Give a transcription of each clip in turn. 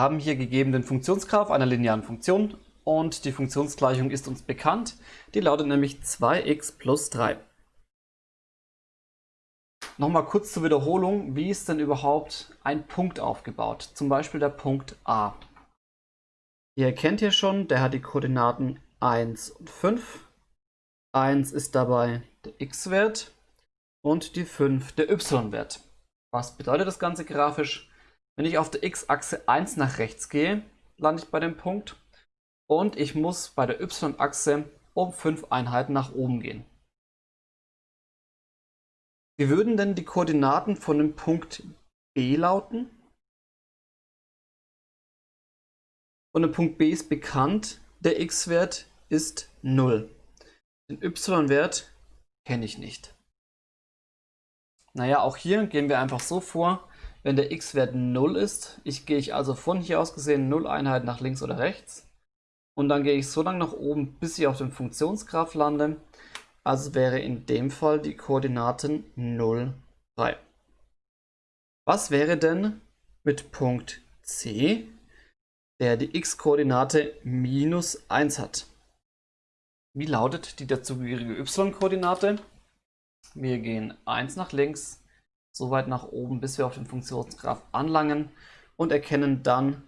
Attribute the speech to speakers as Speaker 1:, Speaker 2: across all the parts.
Speaker 1: haben hier gegeben den Funktionsgraph einer linearen Funktion und die Funktionsgleichung ist uns bekannt. Die lautet nämlich 2x plus 3. Nochmal kurz zur Wiederholung, wie ist denn überhaupt ein Punkt aufgebaut? Zum Beispiel der Punkt A. Ihr erkennt hier schon, der hat die Koordinaten 1 und 5. 1 ist dabei der x-Wert und die 5 der y-Wert. Was bedeutet das Ganze grafisch? Wenn ich auf der x-Achse 1 nach rechts gehe, lande ich bei dem Punkt und ich muss bei der y-Achse um 5 Einheiten nach oben gehen. Wie würden denn die Koordinaten von dem Punkt B lauten? Und der Punkt B ist bekannt, der x-Wert ist 0. Den y-Wert kenne ich nicht. Naja, auch hier gehen wir einfach so vor, wenn der x-Wert 0 ist, ich gehe ich also von hier aus gesehen 0 Einheiten nach links oder rechts und dann gehe ich so lange nach oben, bis ich auf dem Funktionsgraph lande also wäre in dem Fall die Koordinaten 0, 3. Was wäre denn mit Punkt C, der die x-Koordinate minus 1 hat? Wie lautet die dazugehörige y-Koordinate? Wir gehen 1 nach links, so weit nach oben, bis wir auf den Funktionsgraph anlangen und erkennen dann,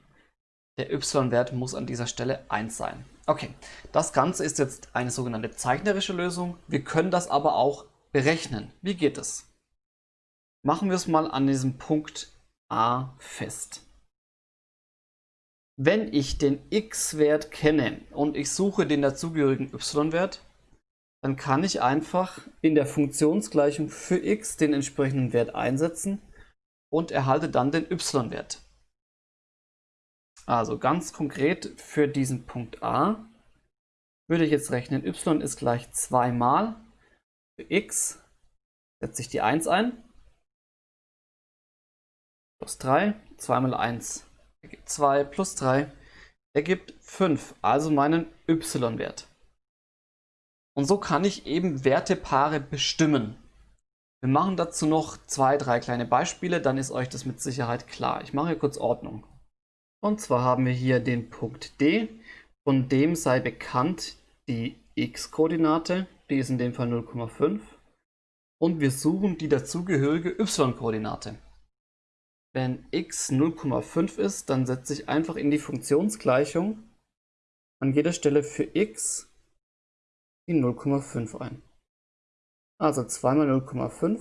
Speaker 1: der y-Wert muss an dieser Stelle 1 sein. Okay, das Ganze ist jetzt eine sogenannte zeichnerische Lösung. Wir können das aber auch berechnen. Wie geht es? Machen wir es mal an diesem Punkt A fest. Wenn ich den x-Wert kenne und ich suche den dazugehörigen y-Wert, dann kann ich einfach in der Funktionsgleichung für x den entsprechenden Wert einsetzen und erhalte dann den y-Wert. Also ganz konkret für diesen Punkt A würde ich jetzt rechnen, y ist gleich 2 mal für x setze ich die 1 ein, plus 3, 2 mal 1 ergibt 2, plus 3 ergibt 5, also meinen y-Wert. Und so kann ich eben Wertepaare bestimmen. Wir machen dazu noch zwei, drei kleine Beispiele, dann ist euch das mit Sicherheit klar. Ich mache hier kurz Ordnung. Und zwar haben wir hier den Punkt D, von dem sei bekannt die x-Koordinate, die ist in dem Fall 0,5. Und wir suchen die dazugehörige y-Koordinate. Wenn x 0,5 ist, dann setze ich einfach in die Funktionsgleichung an jeder Stelle für x die 0,5 ein. Also 2 mal 0,5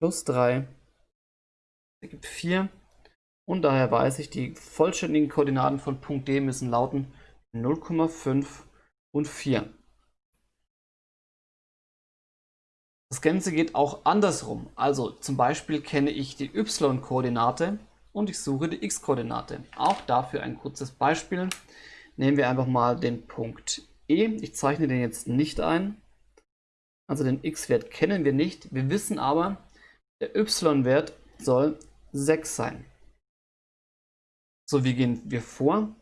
Speaker 1: plus 3 ergibt 4 und daher weiß ich, die vollständigen Koordinaten von Punkt D müssen lauten 0,5 und 4. Das Ganze geht auch andersrum. Also zum Beispiel kenne ich die y-Koordinate und ich suche die x-Koordinate. Auch dafür ein kurzes Beispiel. Nehmen wir einfach mal den Punkt E. Ich zeichne den jetzt nicht ein. Also den x-Wert kennen wir nicht. Wir wissen aber, der y-Wert soll 6 sein. So, wie gehen wir vor?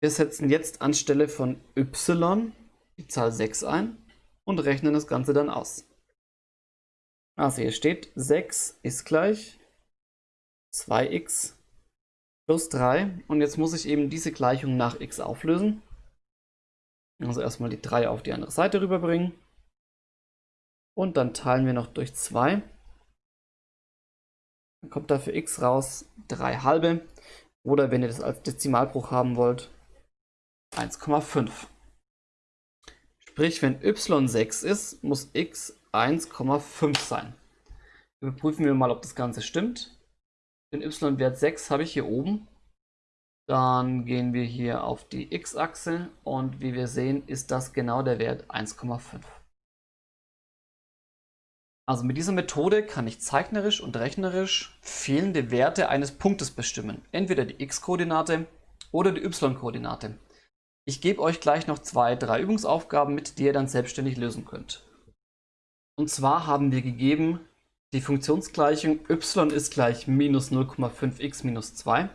Speaker 1: Wir setzen jetzt anstelle von y die Zahl 6 ein und rechnen das Ganze dann aus. Also hier steht 6 ist gleich 2x plus 3 und jetzt muss ich eben diese Gleichung nach x auflösen. Also erstmal die 3 auf die andere Seite rüberbringen und dann teilen wir noch durch 2. Dann kommt da für x raus 3 halbe oder wenn ihr das als Dezimalbruch haben wollt, 1,5. Sprich, wenn y 6 ist, muss x 1,5 sein. Überprüfen wir mal, ob das Ganze stimmt. Den y-Wert 6 habe ich hier oben. Dann gehen wir hier auf die x-Achse und wie wir sehen, ist das genau der Wert 1,5. Also mit dieser Methode kann ich zeichnerisch und rechnerisch fehlende Werte eines Punktes bestimmen. Entweder die x-Koordinate oder die y-Koordinate. Ich gebe euch gleich noch zwei, drei Übungsaufgaben mit, die ihr dann selbstständig lösen könnt. Und zwar haben wir gegeben die Funktionsgleichung y ist gleich minus 0,5x minus 2.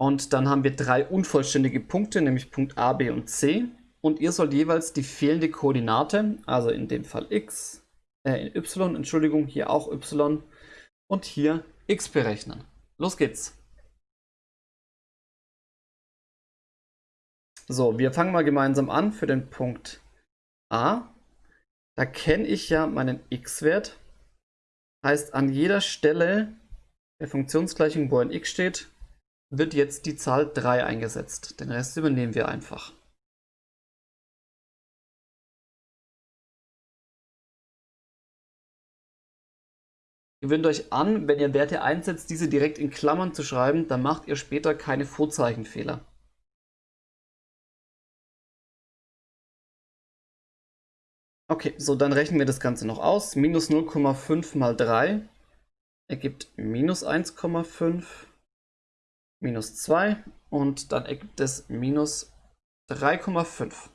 Speaker 1: Und dann haben wir drei unvollständige Punkte, nämlich Punkt A, B und C. Und ihr sollt jeweils die fehlende Koordinate, also in dem Fall x, äh, in y, Entschuldigung, hier auch y und hier x berechnen. Los geht's. So, wir fangen mal gemeinsam an für den Punkt A. Da kenne ich ja meinen x-Wert. Heißt, an jeder Stelle der Funktionsgleichung, wo ein x steht, wird jetzt die Zahl 3 eingesetzt. Den Rest übernehmen wir einfach. Gewöhnt euch an, wenn ihr Werte einsetzt, diese direkt in Klammern zu schreiben, dann macht ihr später keine Vorzeichenfehler. Okay, so dann rechnen wir das Ganze noch aus. Minus 0,5 mal 3 ergibt minus 1,5 minus 2 und dann ergibt es minus 3,5.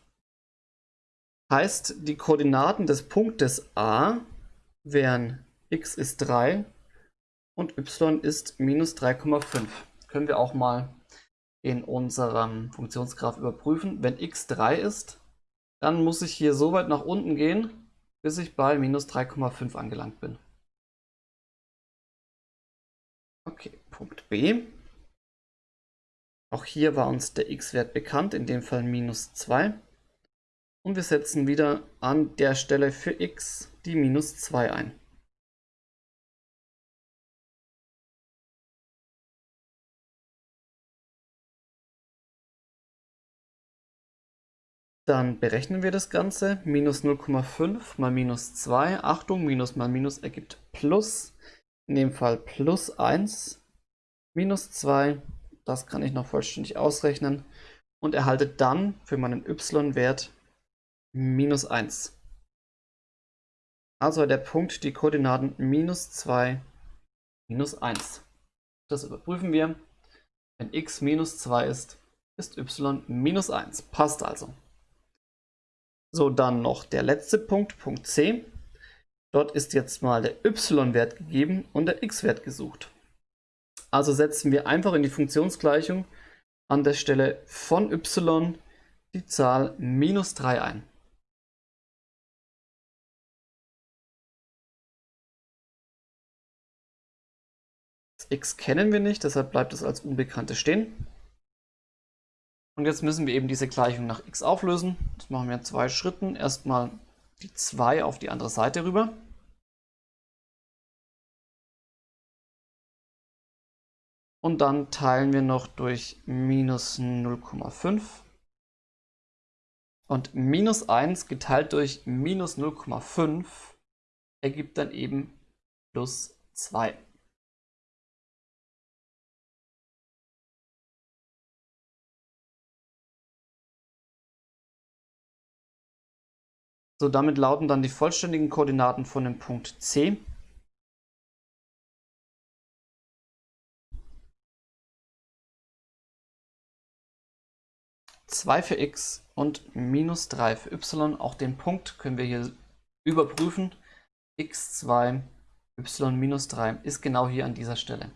Speaker 1: Heißt, die Koordinaten des Punktes A wären x ist 3 und y ist minus 3,5. Können wir auch mal in unserem Funktionsgraph überprüfen. Wenn x 3 ist, dann muss ich hier so weit nach unten gehen, bis ich bei minus 3,5 angelangt bin. Okay, Punkt B. Auch hier war uns der x-Wert bekannt, in dem Fall minus 2. Und wir setzen wieder an der Stelle für x die minus 2 ein. Dann berechnen wir das Ganze. Minus 0,5 mal minus 2. Achtung, Minus mal Minus ergibt Plus. In dem Fall plus 1. Minus 2. Das kann ich noch vollständig ausrechnen. Und erhalte dann für meinen y-Wert minus 1. Also der Punkt die Koordinaten minus 2, minus 1. Das überprüfen wir. Wenn x minus 2 ist, ist y minus 1. Passt also. So, dann noch der letzte Punkt, Punkt C. Dort ist jetzt mal der y-Wert gegeben und der x-Wert gesucht. Also setzen wir einfach in die Funktionsgleichung an der Stelle von y die Zahl minus 3 ein. Das x kennen wir nicht, deshalb bleibt es als Unbekannte stehen. Und jetzt müssen wir eben diese Gleichung nach x auflösen. Das machen wir in zwei Schritten. Erstmal die 2 auf die andere Seite rüber. Und dann teilen wir noch durch minus 0,5. Und minus 1 geteilt durch minus 0,5 ergibt dann eben plus 2. So, damit lauten dann die vollständigen Koordinaten von dem Punkt C. Zwei für x und minus 3 für y. Auch den Punkt können wir hier überprüfen. x2, y minus 3 ist genau hier an dieser Stelle.